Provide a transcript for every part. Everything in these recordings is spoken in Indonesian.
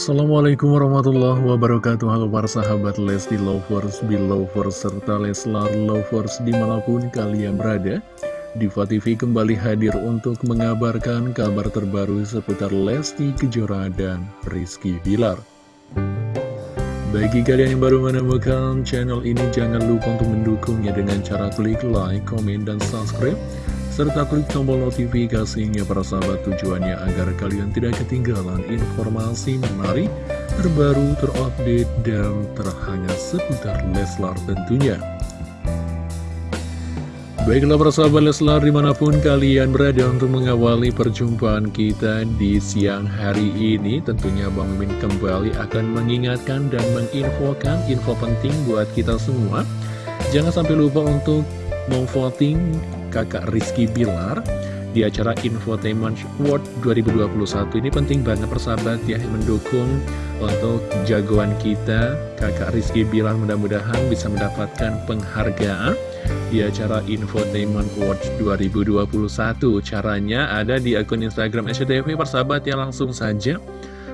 Assalamualaikum warahmatullahi wabarakatuh. Halo para sahabat Lesti Lovers, Belovers, serta Leslar Lovers di mana pun kalian berada. Diva TV kembali hadir untuk mengabarkan kabar terbaru seputar Lesti Kejora dan Rizky Bilar. Bagi kalian yang baru menemukan channel ini jangan lupa untuk mendukungnya dengan cara klik like, komen, dan subscribe serta klik tombol notifikasinya para sahabat tujuannya agar kalian tidak ketinggalan informasi menarik, terbaru, terupdate, dan terhangat seputar Leslar tentunya. Baiklah para sahabat Leslar di mana pun kalian berada untuk mengawali perjumpaan kita di siang hari ini Tentunya Bang Mimin kembali akan mengingatkan dan menginfokan info penting buat kita semua Jangan sampai lupa untuk memvoting kakak Rizky Bilar di acara Infotainment World 2021 ini penting banget persahabat ya mendukung untuk jagoan kita kakak Rizky Bilar. Mudah-mudahan bisa mendapatkan penghargaan di acara Infotainment World 2021 caranya ada di akun Instagram SCTV persahabat ya langsung saja.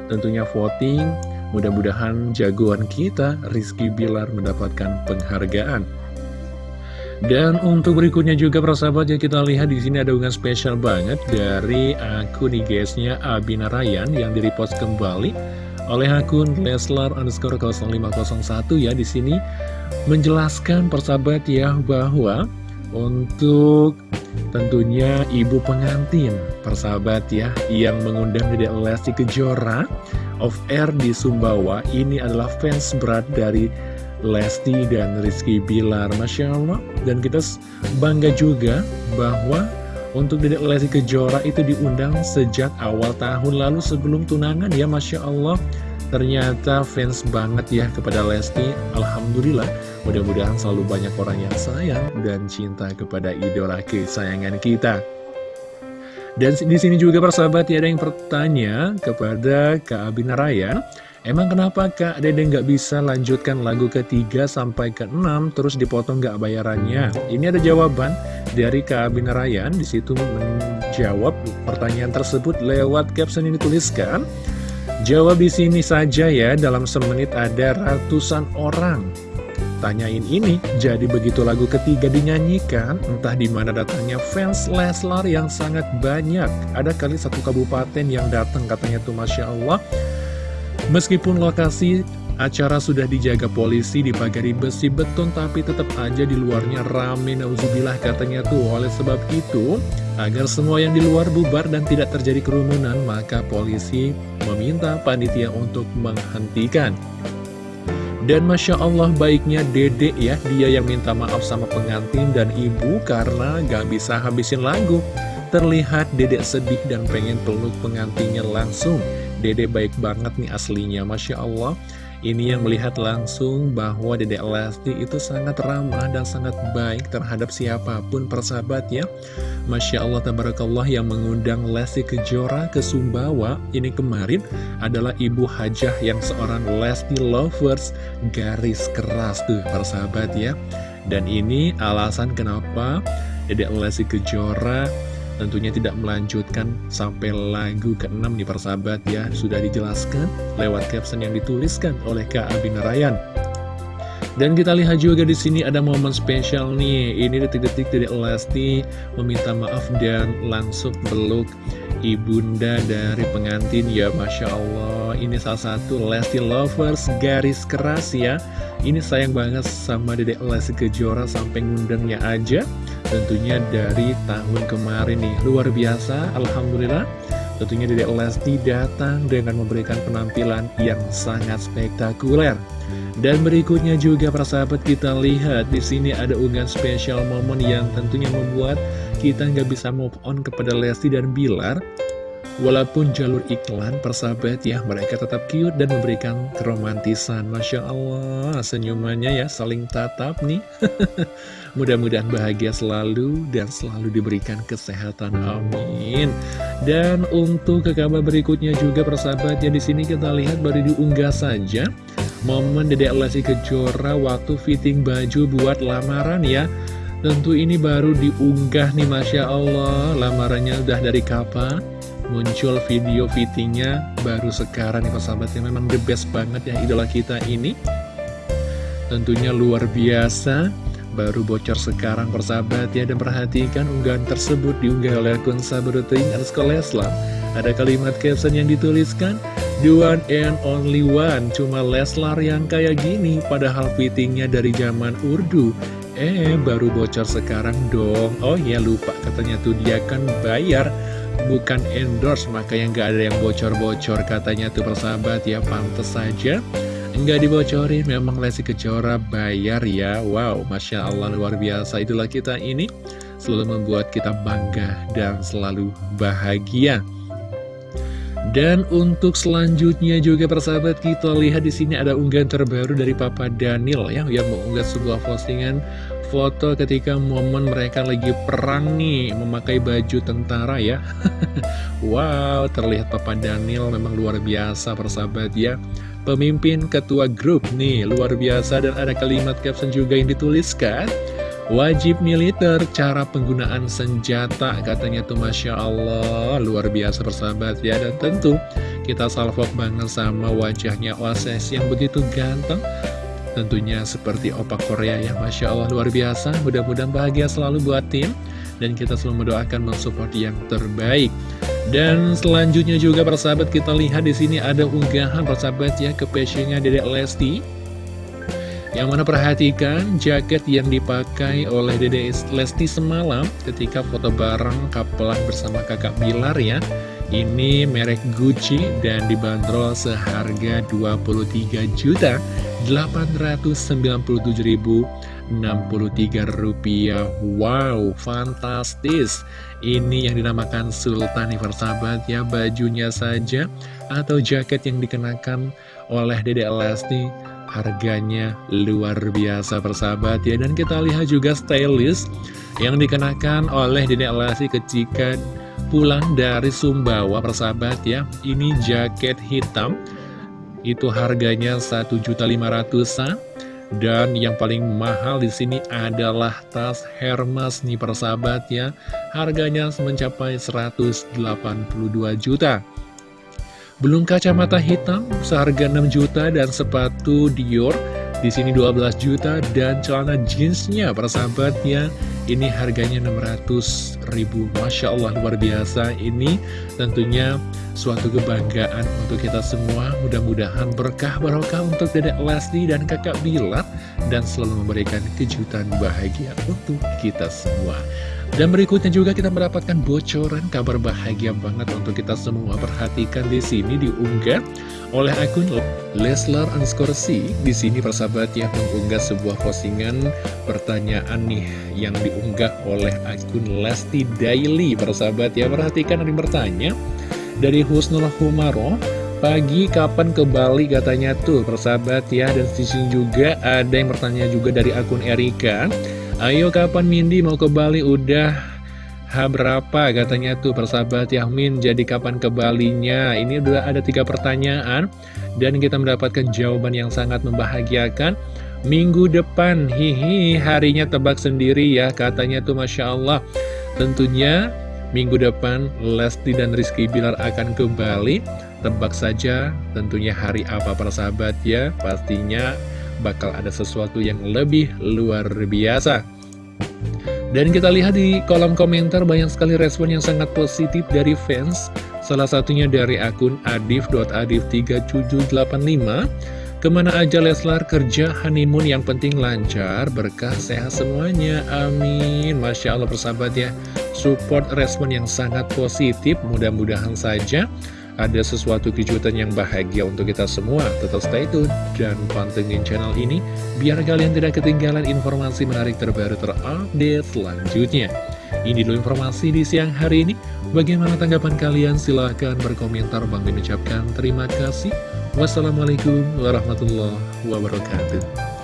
Tentunya voting mudah-mudahan jagoan kita Rizky Bilar mendapatkan penghargaan dan untuk berikutnya juga persahabat yang kita lihat di sini ada unggahan spesial banget dari akun IG-nya Abina Ryan yang direpost kembali oleh akun Leslar underscore 0501 ya. Di sini menjelaskan persahabat ya bahwa untuk tentunya ibu pengantin persahabat ya yang mengundang Dedek Lesti Kejora of air di Sumbawa ini adalah fans berat dari Lesti dan Rizky Bilar. Masya Allah. Dan kita bangga juga bahwa untuk Dedek Lesti Kejora itu diundang sejak awal tahun lalu sebelum tunangan ya Masya Allah. Ternyata fans banget ya kepada Lesti. Alhamdulillah Mudah-mudahan selalu banyak orang yang sayang dan cinta kepada idola kesayangan kita. Dan di sini juga persahabat ya ada yang bertanya kepada Kak Abina Ryan Emang kenapa Kak Dede nggak bisa lanjutkan lagu ketiga sampai ke enam terus dipotong nggak bayarannya? Ini ada jawaban dari Kak Abin Ryan di situ menjawab pertanyaan tersebut lewat caption yang dituliskan. Jawab di sini saja ya, dalam semenit ada ratusan orang. Tanyain ini, jadi begitu lagu ketiga dinyanyikan, entah di mana datangnya fans Leslar yang sangat banyak. Ada kali satu kabupaten yang datang katanya tuh Masya Allah. Meskipun lokasi acara sudah dijaga polisi dipagari besi beton tapi tetap aja di luarnya rame nauzubillah katanya tuh. Oleh sebab itu agar semua yang di luar bubar dan tidak terjadi kerumunan maka polisi meminta panitia untuk menghentikan. Dan Masya Allah baiknya dedek ya dia yang minta maaf sama pengantin dan ibu karena gak bisa habisin lagu. Terlihat dedek sedih dan pengen peluk pengantinnya langsung Dede baik banget nih aslinya Masya Allah. Ini yang melihat langsung bahwa Dede Lesti itu sangat ramah dan sangat baik terhadap siapa pun persahabat ya. Masya Allah Tabarakallah yang mengundang Lesti Kejora ke Sumbawa Ini kemarin adalah Ibu Hajah yang seorang Lesti Lovers garis keras tuh persahabat ya. Dan ini alasan kenapa Dede Lesti Kejora tentunya tidak melanjutkan sampai lagu ke-6 nih persahabat ya. Sudah dijelaskan lewat caption yang dituliskan oleh Kak Abin Ryan dan kita lihat juga di sini ada momen spesial nih. Ini detik-detik dari Lesti meminta maaf dan langsung peluk ibunda dari pengantin. Ya Masya Allah. Ini salah satu Lesti Lovers garis keras ya. Ini sayang banget sama dedek Lesti Kejora sampai ngundangnya aja tentunya dari tahun kemarin nih. Luar biasa Alhamdulillah. Tentunya Dedek Lesti datang dengan memberikan penampilan yang sangat spektakuler. Dan berikutnya juga para sahabat kita lihat di sini ada unggahan spesial momen yang tentunya membuat kita nggak bisa move on kepada Lesti dan Bilar Walaupun jalur iklan persahabat ya mereka tetap cute dan memberikan keromantisan Masya Allah senyumannya ya saling tatap nih. Mudah-mudahan bahagia selalu dan selalu diberikan kesehatan. Amin. Dan untuk ke kabar berikutnya juga persahabat ya sini kita lihat baru diunggah saja. Momen Dedek Lesti Kejora waktu fitting baju buat lamaran ya. Tentu ini baru diunggah nih Masya Allah. Lamarannya udah dari kapan? Muncul video fittingnya baru sekarang nih persahabat yang memang the best banget ya idola kita ini. Tentunya luar biasa baru bocor sekarang persahabat ya. Dan perhatikan unggahan tersebut diunggah oleh akun Sabruting underscore Leslar. Ada kalimat caption yang dituliskan The one and only one. Cuma Leslar yang kayak gini Padahal fittingnya dari zaman Urdu. Eh baru bocor sekarang dong. Oh ya lupa. Katanya tuh dia kan bayar Bukan endorse Makanya nggak ada yang bocor-bocor. Katanya tuh persahabat ya pantas saja. Enggak dibocorin memang Lesi Kejora bayar ya. Wow Masya Allah luar biasa. Itulah kita ini Selalu membuat kita bangga dan selalu bahagia. Dan untuk selanjutnya juga persahabat kita lihat di sini ada unggahan terbaru dari Papa Daniel ya yang mengunggah sebuah postingan foto ketika momen mereka lagi perang nih memakai baju tentara ya. wow, terlihat Papa Daniel memang luar biasa persahabat ya. Pemimpin ketua grup nih luar biasa dan ada kalimat caption juga yang dituliskan Wajib militer, cara penggunaan senjata katanya tuh Masya Allah Luar biasa persahabat ya Dan tentu kita salvok banget sama wajahnya Oasis yang begitu ganteng Tentunya seperti opak Korea ya Masya Allah luar biasa. Mudah-mudahan bahagia selalu buat tim Dan kita selalu mendoakan mensupport yang terbaik. Dan selanjutnya juga persahabat kita lihat di sini ada unggahan persahabat ya ke passionnya Dedek Lesti. Yang mana perhatikan jaket yang dipakai oleh Dede Lesti semalam ketika foto bareng kapelan bersama kakak Bilar ya. Ini merek Gucci dan dibanderol seharga 23 juta. 897.063 rupiah. Wow, fantastis. Ini yang dinamakan Sultan nih persahabat ya Bajunya saja atau jaket yang dikenakan oleh Dede Lesti. Harganya luar biasa persahabat ya. Dan kita lihat juga stylist yang dikenakan oleh Dede Lesti ketika pulang dari Sumbawa persahabat ya. Ini jaket hitam Itu harganya 1.500an dan yang paling mahal di sini adalah tas Hermes nih persahabat ya. Harganya mencapai 182 juta. Belum kacamata hitam seharga 6 juta dan sepatu Dior. Di sini 12 juta dan celana jeansnya persahabatnya ini harganya 600 ribu. Masya Allah luar biasa. Ini tentunya suatu kebanggaan untuk kita semua. Mudah-mudahan berkah barokah untuk dedek Lesti dan kakak Bilar dan selalu memberikan kejutan bahagia untuk kita semua dan berikutnya juga kita mendapatkan bocoran kabar bahagia banget untuk kita semua. Perhatikan di sini diunggah oleh akun Leslar Anskorsi. Di sini persahabat ya mengunggah sebuah postingan pertanyaan nih yang diunggah oleh akun Lesti Daily. Persahabat ya perhatikan yang bertanya dari Husnul Humaro. Pagi kapan ke Bali katanya tuh persahabat ya Dan di sini juga ada yang bertanya juga dari akun Erika Ayo kapan Mindi mau ke Bali? Udah. H berapa? Katanya tuh persahabat Yahmin jadi kapan ke Balinya? Ini udah ada tiga pertanyaan dan kita mendapatkan jawaban yang sangat membahagiakan. Minggu depan hihi harinya tebak sendiri ya katanya tuh Masya Allah. Tentunya minggu depan Lesti dan Rizky Bilar akan ke Bali. Tebak saja tentunya hari apa persahabat ya? Pastinya bakal ada sesuatu yang lebih luar biasa. Dan kita lihat di kolom komentar banyak sekali respon yang sangat positif dari fans. Salah satunya dari akun adif.adif3785. Ke mana aja Leslar kerja honeymoon yang penting lancar, berkah sehat semuanya, amin. Masya Allah persahabat ya, support respon yang sangat positif, mudah-mudahan saja ada sesuatu kejutan yang bahagia untuk kita semua. Tetap stay tune dan pantengin channel ini biar kalian tidak ketinggalan informasi menarik terbaru terupdate selanjutnya. Ini dulu informasi di siang hari ini. Bagaimana tanggapan kalian? Silahkan berkomentar. Bang mengucapkan terima kasih. Wassalamualaikum warahmatullahi wabarakatuh.